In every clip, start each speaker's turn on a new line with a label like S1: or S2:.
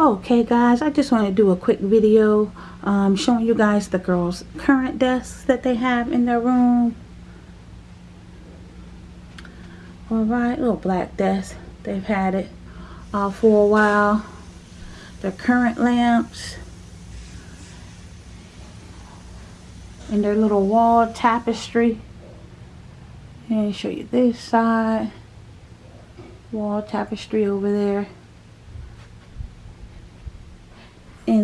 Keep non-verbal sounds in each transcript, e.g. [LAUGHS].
S1: Okay guys, I just want to do a quick video um, showing you guys the girls' current desks that they have in their room. Alright, little black desk. They've had it uh, for a while. Their current lamps. And their little wall tapestry. And show you this side. Wall tapestry over there.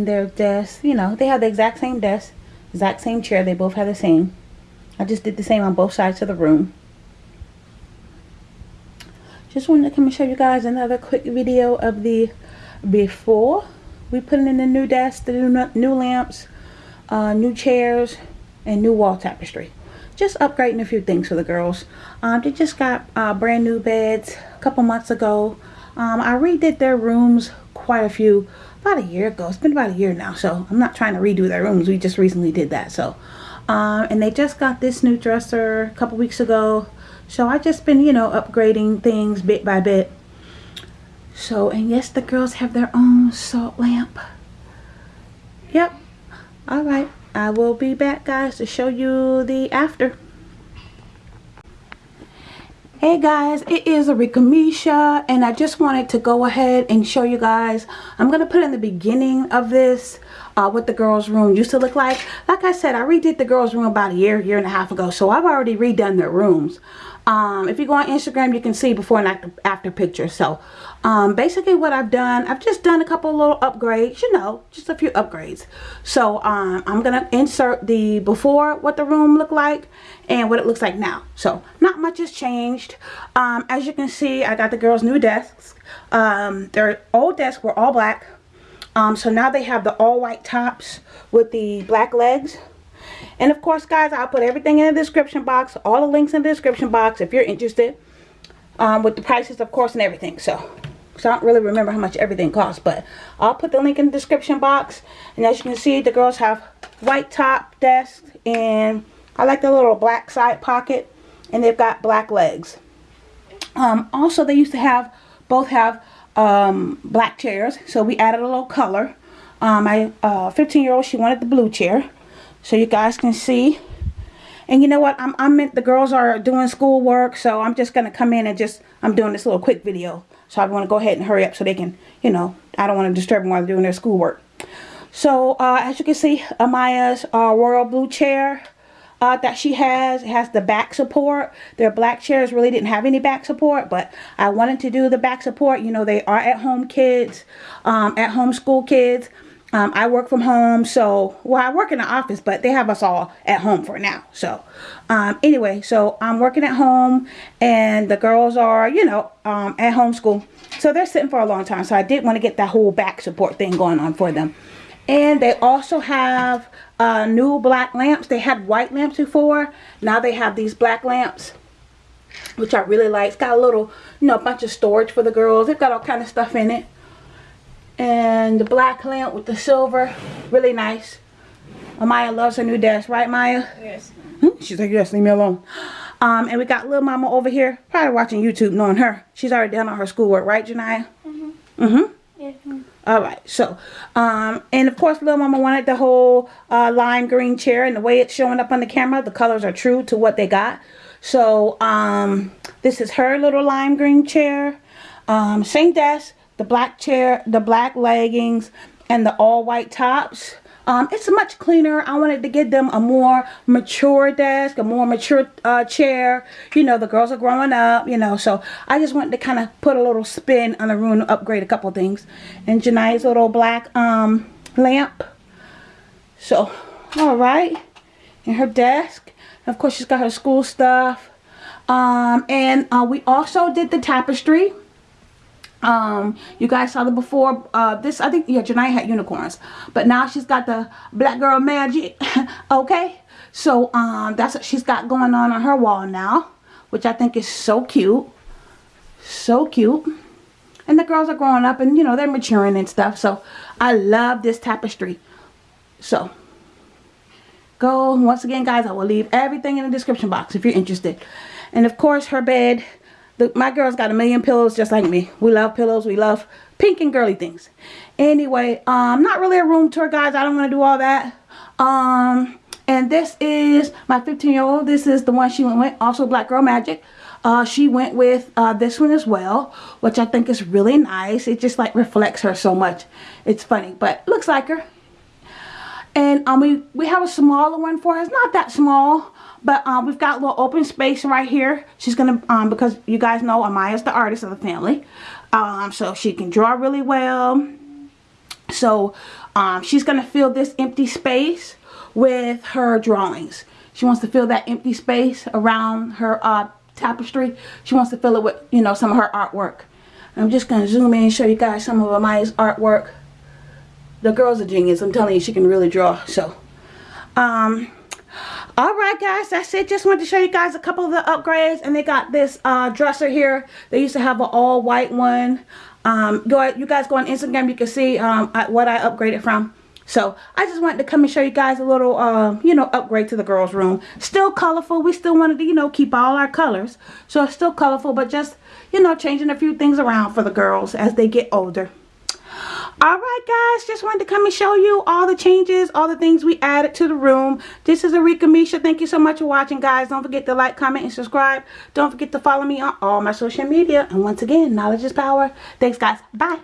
S1: Their desk. You know, they have the exact same desk, exact same chair. They both have the same. I just did the same on both sides of the room. Just wanted to come and show you guys another quick video of the before we put in the new desk, the new, new lamps, uh, new chairs, and new wall tapestry. Just upgrading a few things for the girls. Um, they just got uh, brand new beds a couple months ago. Um, I redid their rooms quite a few about a year ago. It's been about a year now, so I'm not trying to redo their rooms. We just recently did that, so. Um, and they just got this new dresser a couple weeks ago. So I just been, you know, upgrading things bit by bit. So, and yes, the girls have their own salt lamp. Yep. Alright. I will be back, guys, to show you the after. Hey guys, it is Arika Misha and I just wanted to go ahead and show you guys. I'm going to put in the beginning of this uh, what the girls room used to look like. Like I said, I redid the girls room about a year, year and a half ago. So I've already redone their rooms. Um, if you go on Instagram, you can see before and after, pictures. So um, basically what I've done, I've just done a couple little upgrades, you know, just a few upgrades. So um, I'm to insert the before what the room looked like and what it looks like now. So not much has changed. Um, as you can see, I got the girls new desks. Um, their old desks were all black. Um, so now they have the all white tops with the black legs. And of course, guys, I'll put everything in the description box. All the links in the description box if you're interested. Um, with the prices, of course, and everything. So, so I don't really remember how much everything costs. But I'll put the link in the description box. And as you can see, the girls have white top desks. And I like the little black side pocket. And they've got black legs. Um, also, they used to have, both have um, black chairs. So we added a little color. Um, my 15-year-old, uh, she wanted the blue chair so you guys can see. And you know what? I'm, I'm the girls are doing schoolwork, so I'm just going to come in and just, I'm doing this little quick video. So I want to go ahead and hurry up so they can, you know, I don't want to disturb them while they're doing their schoolwork. So uh, as you can see, Amaya's uh, royal blue chair uh, that she has has the back support. Their black chairs really didn't have any back support, but I wanted to do the back support. You know, they are at home kids, um, at home school kids. Um, I work from home, so, well, I work in the office, but they have us all at home for now. So, um, anyway, so I'm working at home, and the girls are, you know, um, at home school. So they're sitting for a long time, so I did want to get that whole back support thing going on for them. And they also have uh, new black lamps. They had white lamps before. Now they have these black lamps, which I really like. It's got a little, you know, a bunch of storage for the girls. They've got all kind of stuff in it and the black lamp with the silver really nice Maya loves her new desk right Maya
S2: yes
S1: hmm? she's like yes leave me alone um and we got little mama over here probably watching YouTube knowing her she's already done all her schoolwork right Janaya
S2: mm-hmm
S1: mm-hmm
S2: yes
S1: all right so um and of course little mama wanted the whole uh, lime green chair and the way it's showing up on the camera the colors are true to what they got so um this is her little lime green chair um same desk the black chair, the black leggings, and the all white tops. Um, it's much cleaner. I wanted to give them a more mature desk, a more mature uh, chair. You know, the girls are growing up, you know, so I just wanted to kind of put a little spin on the room, upgrade a couple things. And Janai's little black um, lamp. So, all right. And her desk. And of course, she's got her school stuff. Um, and uh, we also did the tapestry um you guys saw the before uh this i think yeah Janai had unicorns but now she's got the black girl magic [LAUGHS] okay? So um that's what she's got going on on her wall now which i think is so cute so cute. And the girls are growing up and you know they're maturing and stuff so i love this tapestry. So go once again guys i will leave everything in the description box if you're interested. And of course her bed the, my girl's got a million pillows just like me. We love pillows. We love pink and girly things. Anyway, um, not really a room tour, guys. I don't want to do all that. Um, and this is my 15 year old. This is the one she went with. Also Black Girl Magic. Uh, she went with uh, this one as well, which I think is really nice. It just like reflects her so much. It's funny, but looks like her. And um, we, we have a smaller one for her. It's not that small, but um, we've got a little open space right here. She's going to, um, because you guys know Amaya's the artist of the family. Um, so she can draw really well. So um, she's going to fill this empty space with her drawings. She wants to fill that empty space around her uh, tapestry. She wants to fill it with, you know, some of her artwork. I'm just going to zoom in and show you guys some of Amaya's artwork. The girl's a genius. I'm telling you, she can really draw. So, um, Alright guys, that's it. Just wanted to show you guys a couple of the upgrades. And they got this uh, dresser here. They used to have an all white one. Um, go, you guys go on Instagram, you can see um, what I upgraded from. So I just wanted to come and show you guys a little, uh, you know, upgrade to the girls' room. Still colorful. We still wanted to, you know, keep all our colors. So it's still colorful, but just, you know, changing a few things around for the girls as they get older. Alright guys, just wanted to come and show you all the changes, all the things we added to the room. This is Arika Misha. Thank you so much for watching guys. Don't forget to like, comment, and subscribe. Don't forget to follow me on all my social media. And once again, knowledge is power. Thanks guys. Bye.